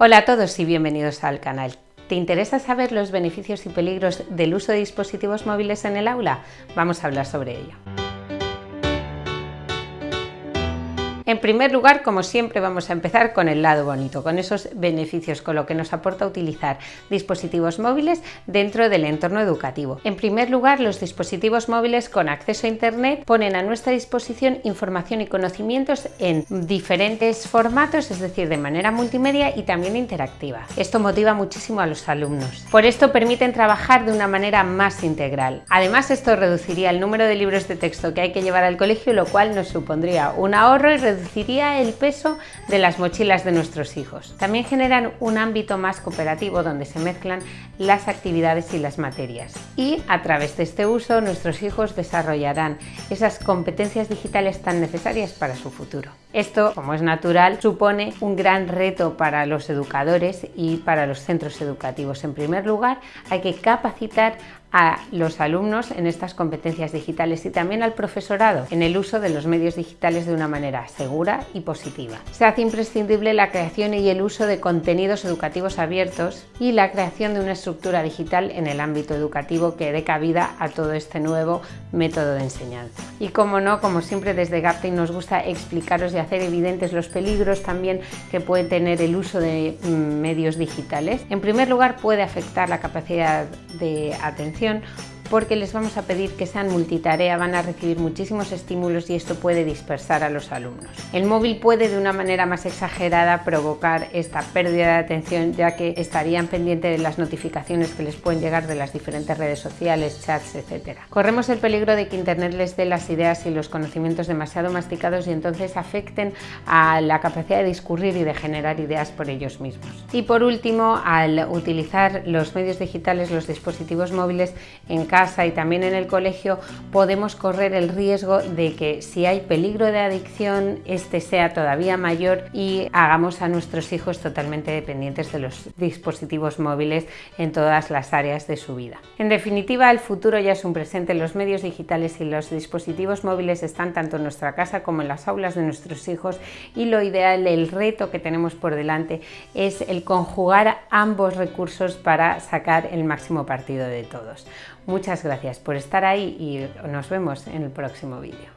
Hola a todos y bienvenidos al canal. ¿Te interesa saber los beneficios y peligros del uso de dispositivos móviles en el aula? Vamos a hablar sobre ello. En primer lugar, como siempre, vamos a empezar con el lado bonito, con esos beneficios, con lo que nos aporta utilizar dispositivos móviles dentro del entorno educativo. En primer lugar, los dispositivos móviles con acceso a Internet ponen a nuestra disposición información y conocimientos en diferentes formatos, es decir, de manera multimedia y también interactiva. Esto motiva muchísimo a los alumnos. Por esto permiten trabajar de una manera más integral. Además, esto reduciría el número de libros de texto que hay que llevar al colegio, lo cual nos supondría un ahorro y reduciría el peso de las mochilas de nuestros hijos. También generan un ámbito más cooperativo donde se mezclan las actividades y las materias. Y a través de este uso nuestros hijos desarrollarán esas competencias digitales tan necesarias para su futuro. Esto, como es natural, supone un gran reto para los educadores y para los centros educativos. En primer lugar, hay que capacitar a los alumnos en estas competencias digitales y también al profesorado en el uso de los medios digitales de una manera segura y positiva. Se hace imprescindible la creación y el uso de contenidos educativos abiertos y la creación de una estructura digital en el ámbito educativo que dé cabida a todo este nuevo método de enseñanza. Y como no, como siempre desde Gaptain nos gusta explicaros y hacer evidentes los peligros también que puede tener el uso de mm, medios digitales. En primer lugar puede afectar la capacidad de atención porque les vamos a pedir que sean multitarea, van a recibir muchísimos estímulos y esto puede dispersar a los alumnos. El móvil puede de una manera más exagerada provocar esta pérdida de atención ya que estarían pendientes de las notificaciones que les pueden llegar de las diferentes redes sociales, chats, etc. Corremos el peligro de que Internet les dé las ideas y los conocimientos demasiado masticados y entonces afecten a la capacidad de discurrir y de generar ideas por ellos mismos. Y por último, al utilizar los medios digitales, los dispositivos móviles en y también en el colegio podemos correr el riesgo de que si hay peligro de adicción este sea todavía mayor y hagamos a nuestros hijos totalmente dependientes de los dispositivos móviles en todas las áreas de su vida. En definitiva, el futuro ya es un presente. Los medios digitales y los dispositivos móviles están tanto en nuestra casa como en las aulas de nuestros hijos y lo ideal, el reto que tenemos por delante es el conjugar ambos recursos para sacar el máximo partido de todos. Muchas gracias por estar ahí y nos vemos en el próximo vídeo.